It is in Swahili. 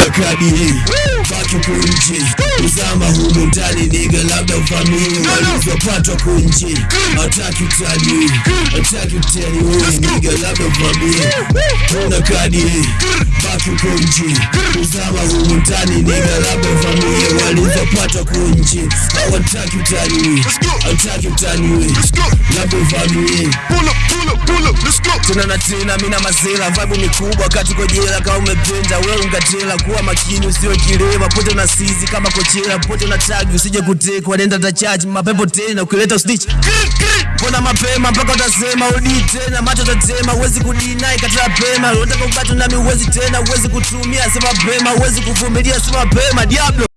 kadi hii. Baki kunje uzama humu ndani niga labda ufamili walivyopatwa kunje hataki utani hataki wewe niga labda ufamili una kadi hii. Baki kunje uzama humu ndani niga labda ufamili walivyopatwa kunje hawataki wewe hataki wewe labda uvamie let's tena mina mazela vibe ni kubwa kati kwa jela kama umependa wewe ungatela kuwa makini usiwe kilema pote na sizi kama kochela pote na tagi usije kutekwa nenda charge mapepo tena ukileta snitch. Mbona mapema mpaka utasema udi tena macho tatema uwezi kudinai katika pema. Unataka nami uwezi tena uwezi kutumia sema pema uwezi kuvumilia sema pema diablo